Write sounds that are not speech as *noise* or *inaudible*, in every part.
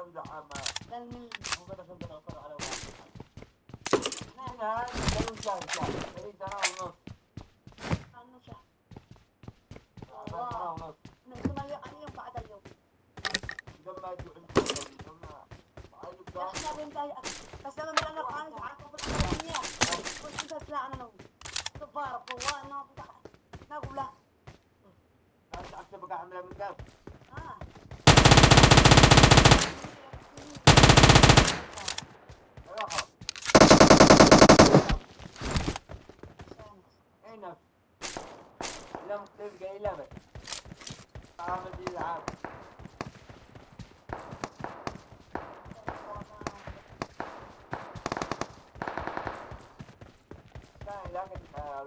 تبدأ أما تلميذ مجرد أن تبدأ على واحد هذا لا يشاهد لم تلقى إلا بس عامل دي العاب لكن آه،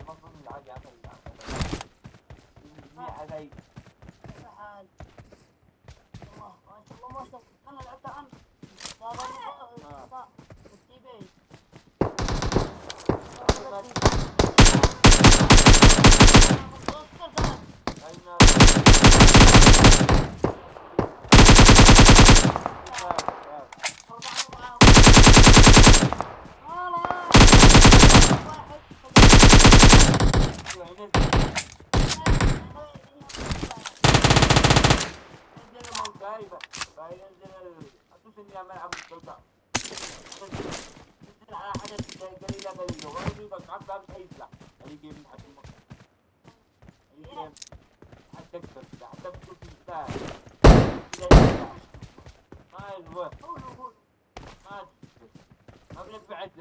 ما بعد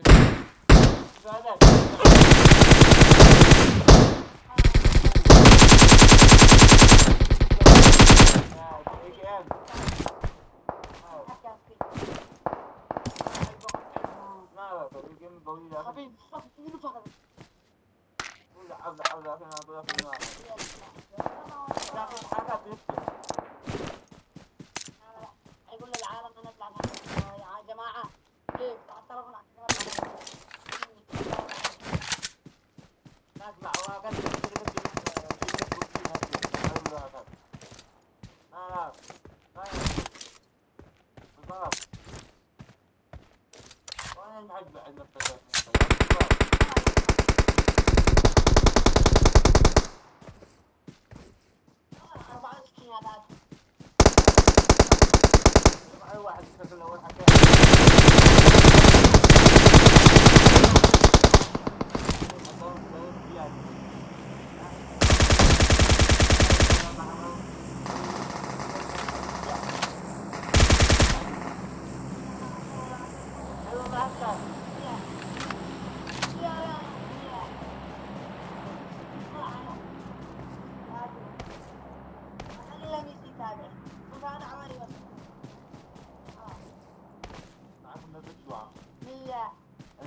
هذا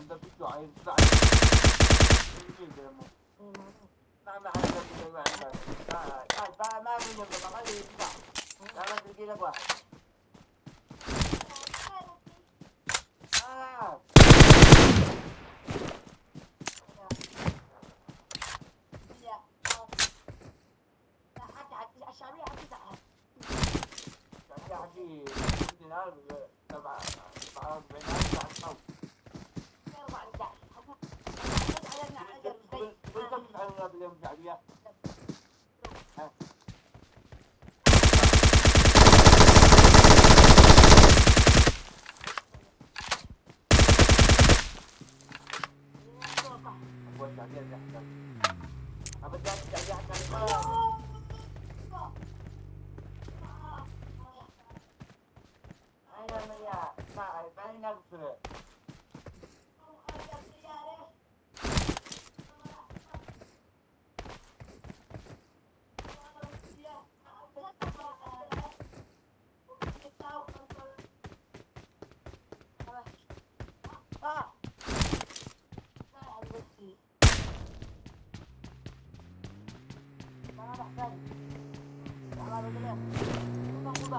دبيته عايز ما ما حد ما ما ما ما ما ما تجي لك واحد الشعبية حتزعل الشعبية حتزعل تبع تبع 40 ألف Dia 雨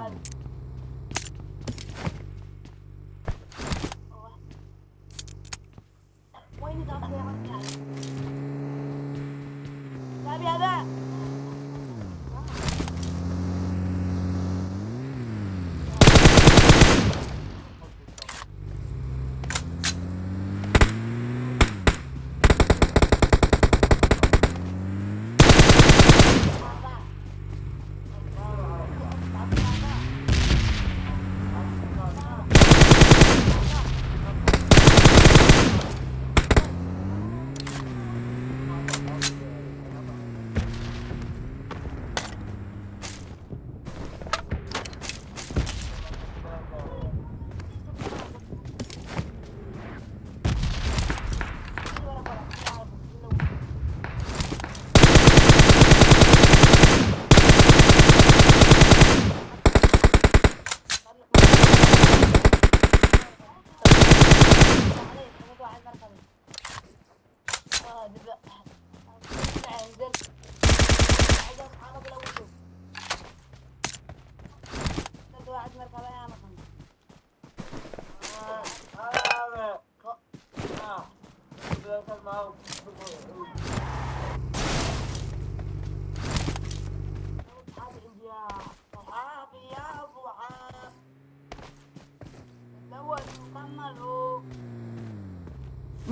God.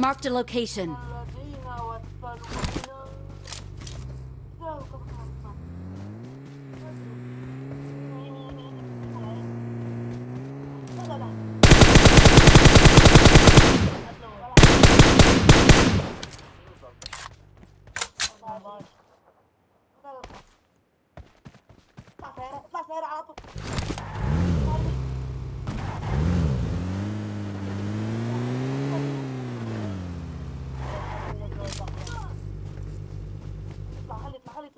Marked a location.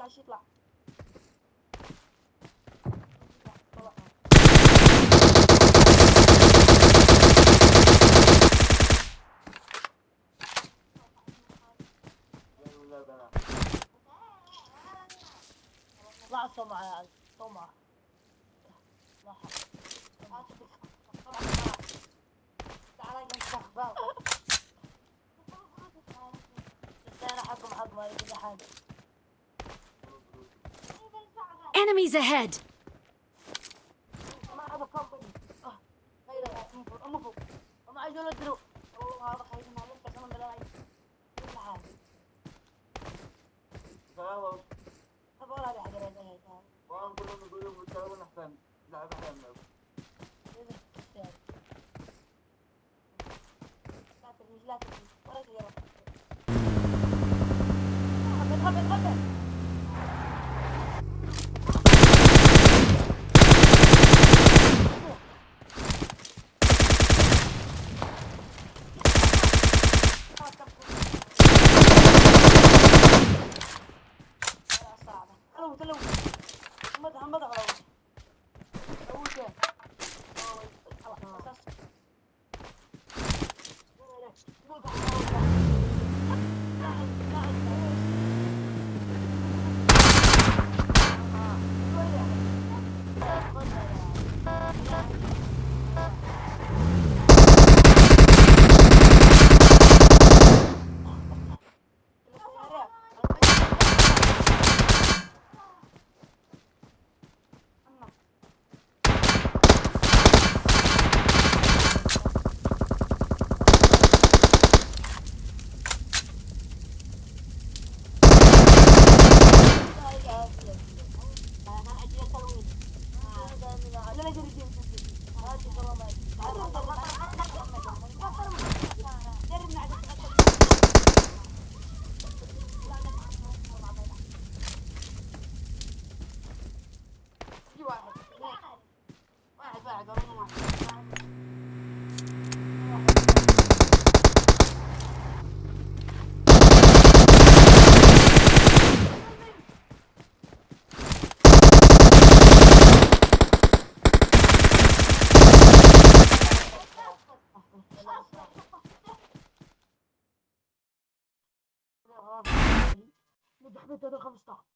معلش يطلع طلع طمع يا عيال طمع. *laughs* تعال أنا حقهم حق ما يجي حاجة Enemies ahead! Hadi bakalım. Hadi bakalım. واحدة تلاتة